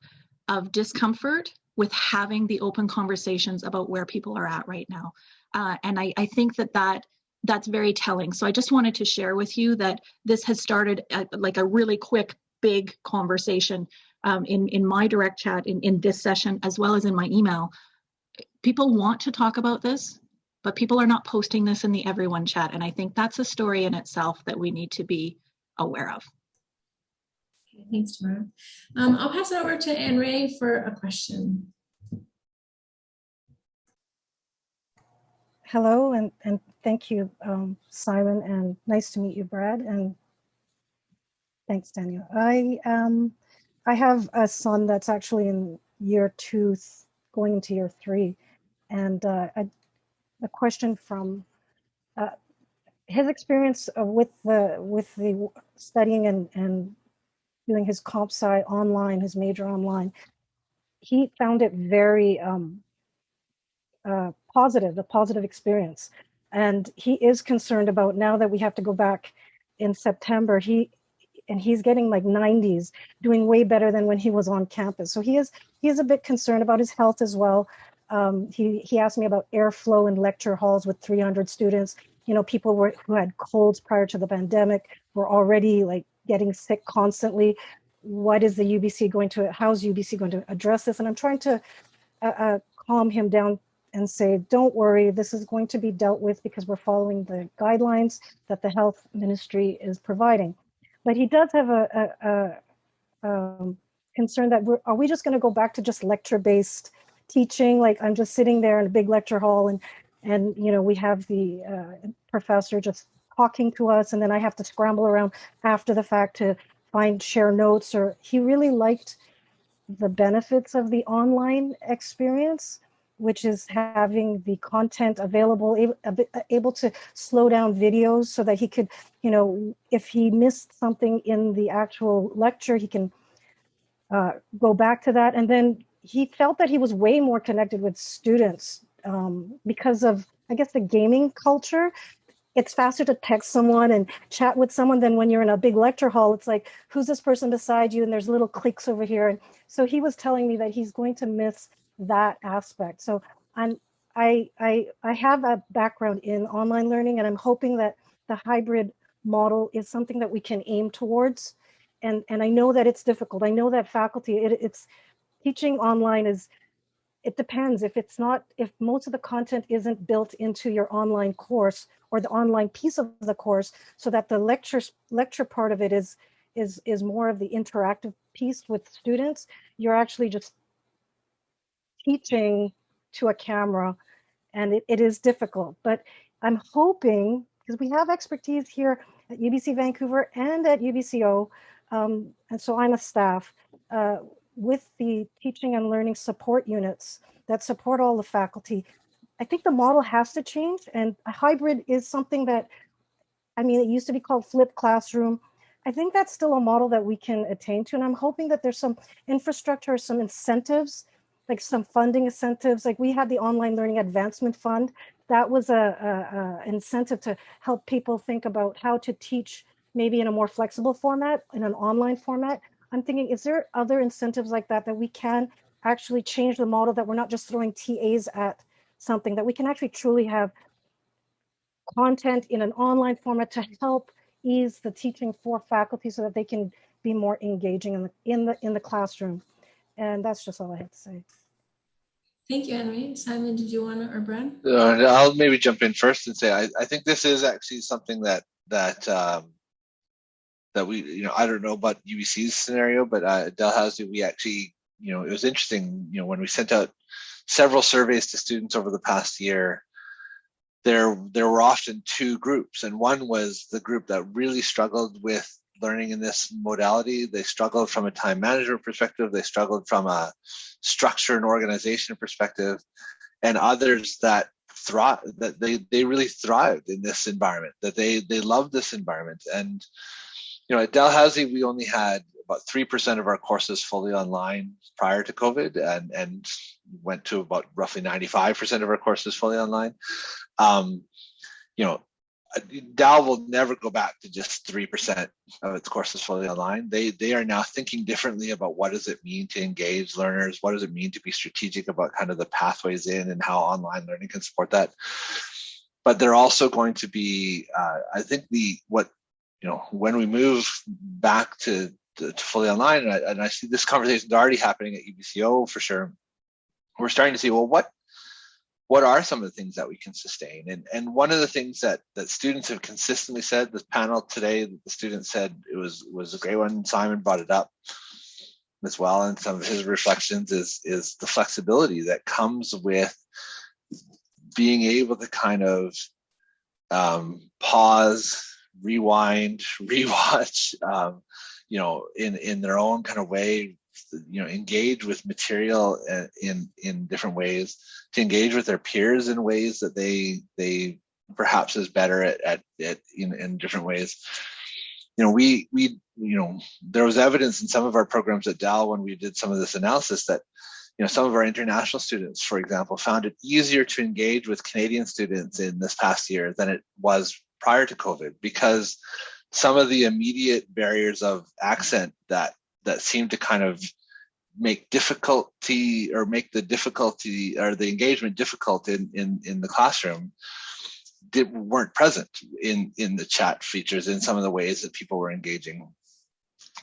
of discomfort with having the open conversations about where people are at right now. Uh, and I, I think that that that's very telling. So i just wanted to share with you that this has started at, like a really quick big conversation um, in in my direct chat in, in this session as well as in my email. People want to talk about this but people are not posting this in the everyone chat. And I think that's a story in itself that we need to be aware of. Okay, thanks, Tamara. Um, I'll pass it over to Anne Ray for a question. Hello, and, and thank you, um, Simon, and nice to meet you, Brad, and thanks, Daniel. I, um, I have a son that's actually in year two, going into year three, and uh, I a question from uh, his experience with the with the studying and and doing his comp sci online, his major online. He found it very um, uh, positive, a positive experience, and he is concerned about now that we have to go back in September. He and he's getting like 90s, doing way better than when he was on campus. So he is he is a bit concerned about his health as well. Um, he, he asked me about airflow in lecture halls with 300 students. You know, people were, who had colds prior to the pandemic were already like getting sick constantly. What is the UBC going to, how's UBC going to address this? And I'm trying to uh, uh, calm him down and say, don't worry, this is going to be dealt with because we're following the guidelines that the health ministry is providing. But he does have a, a, a um, concern that we're, are we just going to go back to just lecture-based teaching like i'm just sitting there in a big lecture hall and and you know we have the uh, professor just talking to us and then i have to scramble around after the fact to find share notes or he really liked the benefits of the online experience which is having the content available able, able to slow down videos so that he could you know if he missed something in the actual lecture he can uh, go back to that. And then he felt that he was way more connected with students um, because of, I guess, the gaming culture. It's faster to text someone and chat with someone than when you're in a big lecture hall. It's like, who's this person beside you? And there's little clicks over here. And so he was telling me that he's going to miss that aspect. So I'm, I, I, I have a background in online learning and I'm hoping that the hybrid model is something that we can aim towards. And, and I know that it's difficult. I know that faculty, it, it's teaching online is, it depends. If it's not, if most of the content isn't built into your online course or the online piece of the course so that the lecture, lecture part of it is, is, is more of the interactive piece with students, you're actually just teaching to a camera and it, it is difficult, but I'm hoping, because we have expertise here at UBC Vancouver and at UBCO, um, and so I'm a staff, uh, with the teaching and learning support units that support all the faculty. I think the model has to change and a hybrid is something that, I mean, it used to be called flipped classroom. I think that's still a model that we can attain to. And I'm hoping that there's some infrastructure, some incentives like some funding incentives, like we had the Online Learning Advancement Fund. That was a, a, a, incentive to help people think about how to teach maybe in a more flexible format, in an online format. I'm thinking, is there other incentives like that that we can actually change the model that we're not just throwing TAs at something, that we can actually truly have content in an online format to help ease the teaching for faculty so that they can be more engaging in the in the in the classroom. And that's just all I have to say. Thank you, Henry. Simon, did you want to, or Brad? Uh, I'll maybe jump in first and say I, I think this is actually something that that um, that we, you know, I don't know about UBC's scenario, but uh, Dalhousie, we actually, you know, it was interesting, you know, when we sent out several surveys to students over the past year, there there were often two groups, and one was the group that really struggled with learning in this modality. They struggled from a time management perspective. They struggled from a structure and organization perspective, and others that thrive that they they really thrived in this environment. That they they loved this environment. And you know, at Dalhousie, we only had about three percent of our courses fully online prior to COVID, and and went to about roughly ninety five percent of our courses fully online. Um, you know, Dal will never go back to just 3% of its courses fully online. They they are now thinking differently about what does it mean to engage learners? What does it mean to be strategic about kind of the pathways in and how online learning can support that? But they're also going to be, uh, I think the what you know when we move back to, to, to fully online, and I, and I see this conversation is already happening at UBCO for sure. We're starting to see well what what are some of the things that we can sustain? And and one of the things that that students have consistently said, this panel today, the student said it was was a great one. Simon brought it up as well, and some of his reflections is is the flexibility that comes with being able to kind of um, pause, rewind, rewatch, um, you know, in in their own kind of way, you know engage with material uh, in in different ways to engage with their peers in ways that they they perhaps is better at, at, at in, in different ways. You know we we you know there was evidence in some of our programs at dal when we did some of this analysis that you know some of our international students for example found it easier to engage with canadian students in this past year than it was prior to covid because some of the immediate barriers of accent that that seem to kind of make difficulty or make the difficulty or the engagement difficult in in, in the classroom did, weren't present in in the chat features in some of the ways that people were engaging.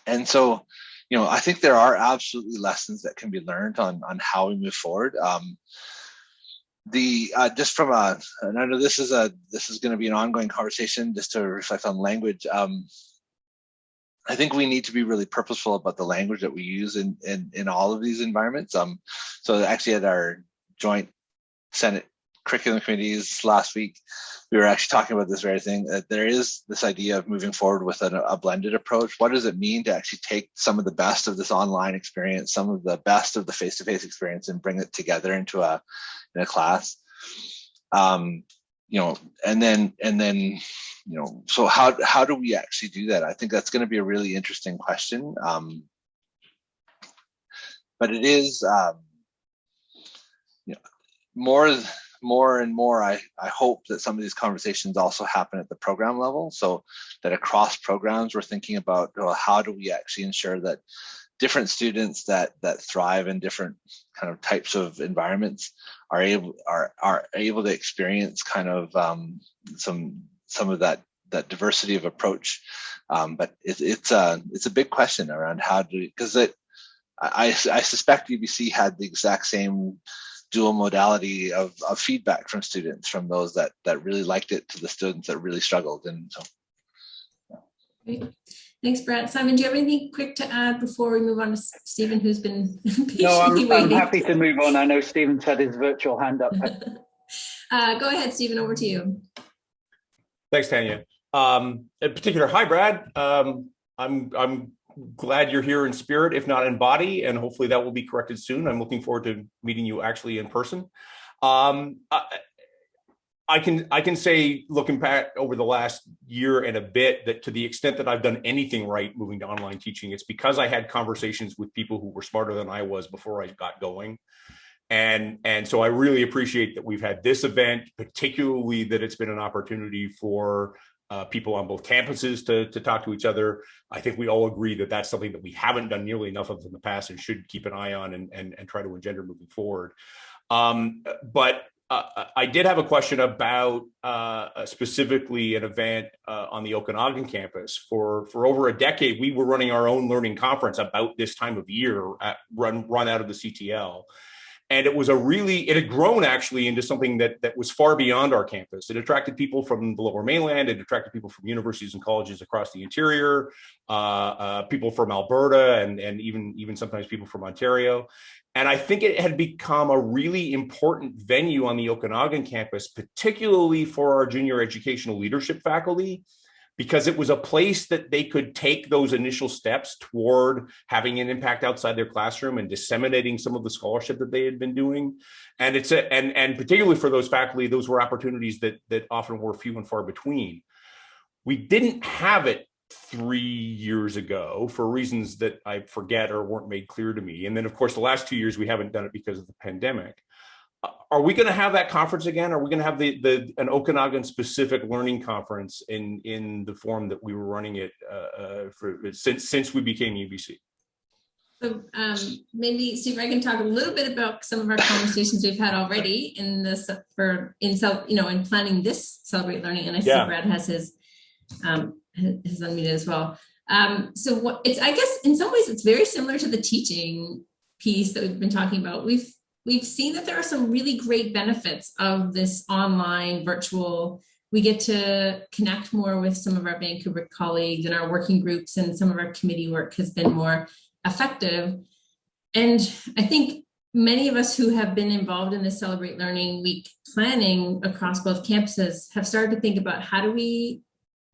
And so you know i think there are absolutely lessons that can be learned on on how we move forward. Um, the uh, just from a and i know this is a this is going to be an ongoing conversation just to reflect on language um, I think we need to be really purposeful about the language that we use in in, in all of these environments. Um, so actually at our joint Senate curriculum committees last week, we were actually talking about this very thing that there is this idea of moving forward with a, a blended approach. What does it mean to actually take some of the best of this online experience, some of the best of the face-to-face -face experience and bring it together into a, in a class? Um, you know, and then, and then you know, so how how do we actually do that? I think that's going to be a really interesting question. Um, but it is, um, you know, more more and more. I I hope that some of these conversations also happen at the program level, so that across programs we're thinking about well, how do we actually ensure that different students that that thrive in different kind of types of environments are able are are able to experience kind of um, some some of that that diversity of approach. Um, but it, it's a it's a big question around how do because it I, I suspect UBC had the exact same dual modality of, of feedback from students, from those that that really liked it to the students that really struggled, and so. Great. Thanks, Brad. Simon, do you have anything quick to add before we move on to Stephen, who's been patiently No, I'm, I'm happy to move on. I know Stephen's had his virtual hand up. uh, go ahead, Stephen, over to you. Thanks, Tanya. Um, in particular, hi, Brad. Um, I'm I'm glad you're here in spirit, if not in body, and hopefully that will be corrected soon. I'm looking forward to meeting you actually in person. Um, I, I can I can say, looking back over the last year and a bit, that to the extent that I've done anything right moving to online teaching, it's because I had conversations with people who were smarter than I was before I got going. And and so I really appreciate that we've had this event, particularly that it's been an opportunity for uh, people on both campuses to, to talk to each other. I think we all agree that that's something that we haven't done nearly enough of in the past and should keep an eye on and, and, and try to engender moving forward. Um, but uh, I did have a question about uh, specifically an event uh, on the Okanagan campus. For for over a decade, we were running our own learning conference about this time of year, at, run run out of the CTL and it was a really it had grown actually into something that that was far beyond our campus. It attracted people from the lower mainland. It attracted people from universities and colleges across the interior uh, uh, people from alberta and and even even sometimes people from ontario. And i think it had become a really important venue on the okanagan campus particularly for our junior educational leadership faculty because it was a place that they could take those initial steps toward having an impact outside their classroom and disseminating some of the scholarship that they had been doing. And it's a, and and particularly for those faculty those were opportunities that that often were few and far between. We didn't have it three years ago for reasons that i forget or weren't made clear to me. And then of course the last two years we haven't done it because of the pandemic are we going to have that conference again? Are we going to have the the an Okanagan specific learning conference in in the form that we were running it uh, uh, for since since we became UBC? So um, maybe Steve, I can talk a little bit about some of our conversations we've had already in this for in self, you know, in planning this celebrate learning. And I see Yeah. Brad has his um, his unmuted as well. Um, so what it's I guess in some ways it's very similar to the teaching piece that we've been talking about. We've we've seen that there are some really great benefits of this online virtual we get to connect more with some of our Vancouver colleagues and our working groups and some of our committee work has been more effective. And I think many of us who have been involved in the Celebrate Learning Week planning across both campuses have started to think about how do we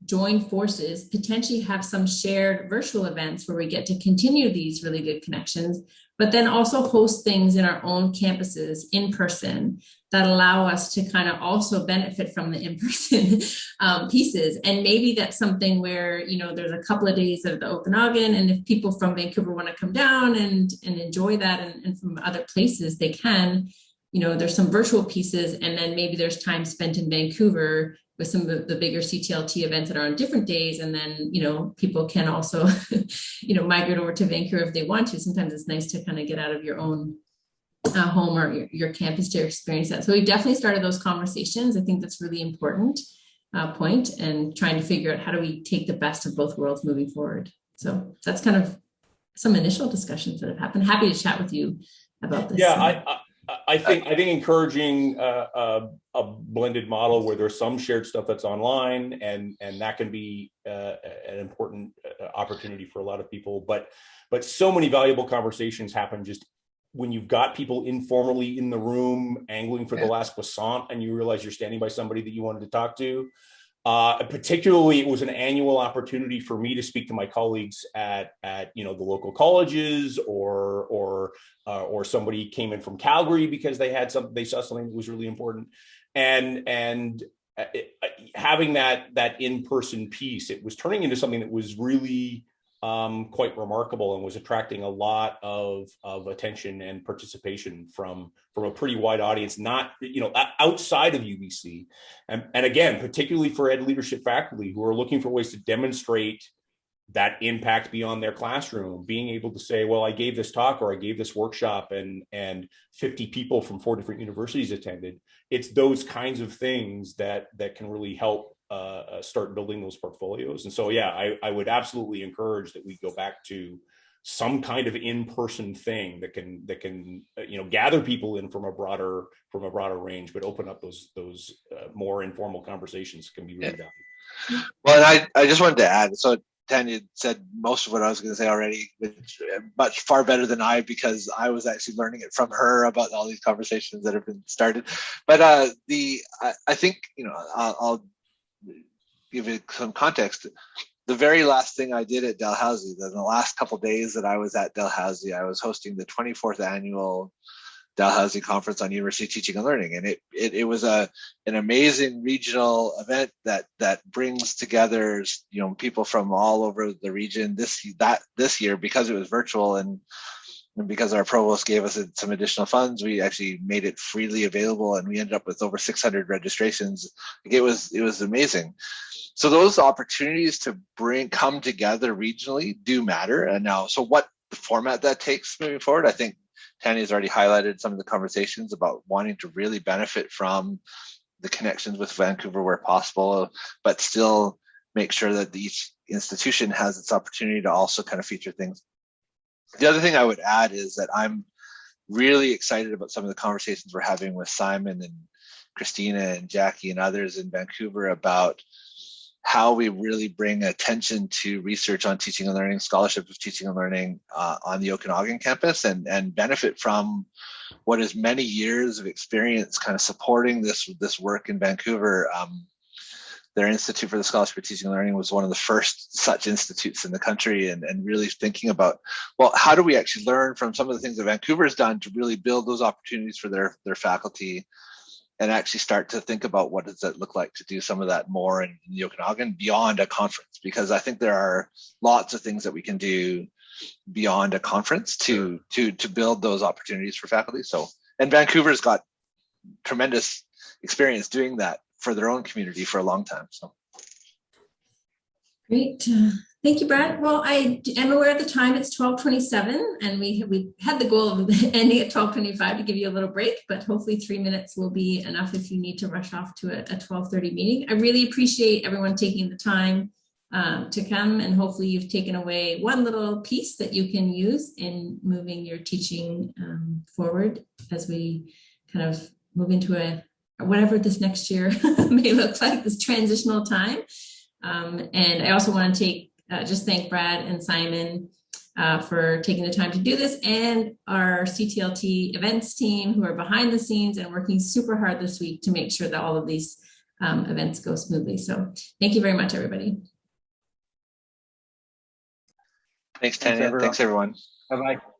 join forces, potentially have some shared virtual events where we get to continue these really good connections, but then also host things in our own campuses in person that allow us to kind of also benefit from the in-person um, pieces. And maybe that's something where, you know, there's a couple of days of the Okanagan and if people from Vancouver want to come down and, and enjoy that and, and from other places, they can, you know, there's some virtual pieces and then maybe there's time spent in Vancouver with some of the bigger CTLT events that are on different days. And then, you know, people can also, you know, migrate over to Vancouver if they want to. Sometimes it's nice to kind of get out of your own uh, home or your, your, campus to experience that. So we definitely started those conversations. I think that's really important uh, point and trying to figure out how do we take the best of both worlds moving forward. So that's kind of some initial discussions that have happened. Happy to chat with you about this. Yeah, I, I I think I think encouraging uh, a, a, blended model where there's some shared stuff that's online and and that can be uh, an important uh, opportunity for a lot of people. But but so many valuable conversations happen just when you've got people informally in the room angling for the last croissant and you realize you're standing by somebody that you wanted to talk to. Uh, particularly, it was an annual opportunity for me to speak to my colleagues at at you know the local colleges, or or uh, or somebody came in from Calgary because they had some they saw something that was really important, and and uh, uh, having that that in person piece, it was turning into something that was really um, quite remarkable and was attracting a lot of, of attention and participation from, from a pretty wide audience, not, you know, outside of UBC. And, and again, particularly for ed leadership faculty who are looking for ways to demonstrate that impact beyond their classroom, being able to say, well, I gave this talk or I gave this workshop and, and 50 people from four different universities attended. It's those kinds of things that, that can really help uh, start building those portfolios. And so, yeah, I, I would absolutely encourage that we go back to some kind of in-person thing that can that can uh, you know gather people in from a broader from a broader range, but open up those those uh, more informal conversations can be really valuable. Well, and I, I just wanted to add, so Tanya said most of what I was going to say already, which uh, much far better than I, because I was actually learning it from her about all these conversations that have been started. But uh, the I, I think you know I'll, I'll give it some context. The very last thing I did at Dalhousie, the, the last couple days that I was at Dalhousie, I was hosting the 24th annual Dalhousie Conference on University Teaching and Learning, and it it, it was a an amazing regional event that that brings together you know people from all over the region. This that this year because it was virtual and and because our provost gave us some additional funds, we actually made it freely available, and we ended up with over 600 registrations. It was it was amazing. So those opportunities to bring come together regionally do matter. And now, so what format that takes moving forward, I think Tanya's already highlighted some of the conversations about wanting to really benefit from the connections with Vancouver where possible, but still make sure that each institution has its opportunity to also kind of feature things. The other thing I would add is that I'm really excited about some of the conversations we're having with Simon and Christina and Jackie and others in Vancouver about how we really bring attention to research on teaching and learning, scholarship of teaching and learning uh, on the Okanagan campus and, and benefit from what is many years of experience kind of supporting this, this work in Vancouver. Um, their Institute for the Scholarship of Teaching and Learning was one of the first such institutes in the country and, and really thinking about, well, how do we actually learn from some of the things that Vancouver has done to really build those opportunities for their, their faculty and actually start to think about what does it look like to do some of that more in, in the Okanagan beyond a conference because I think there are lots of things that we can do beyond a conference to to to build those opportunities for faculty. So and Vancouver's got tremendous experience doing that for their own community for a long time. So Great. Uh, thank you, Brad. Well, I am aware of the time. It's 1227 and we, we had the goal of ending at 1225 to give you a little break, but hopefully three minutes will be enough if you need to rush off to a, a 1230 meeting. I really appreciate everyone taking the time um, to come and hopefully you've taken away one little piece that you can use in moving your teaching um, forward as we kind of move into a whatever this next year may look like, this transitional time. Um, and I also want to take uh, just thank Brad and Simon uh, for taking the time to do this and our CTLT events team who are behind the scenes and working super hard this week to make sure that all of these um, events go smoothly. So thank you very much, everybody. Thanks, Tanya. Thanks, everyone. Bye-bye.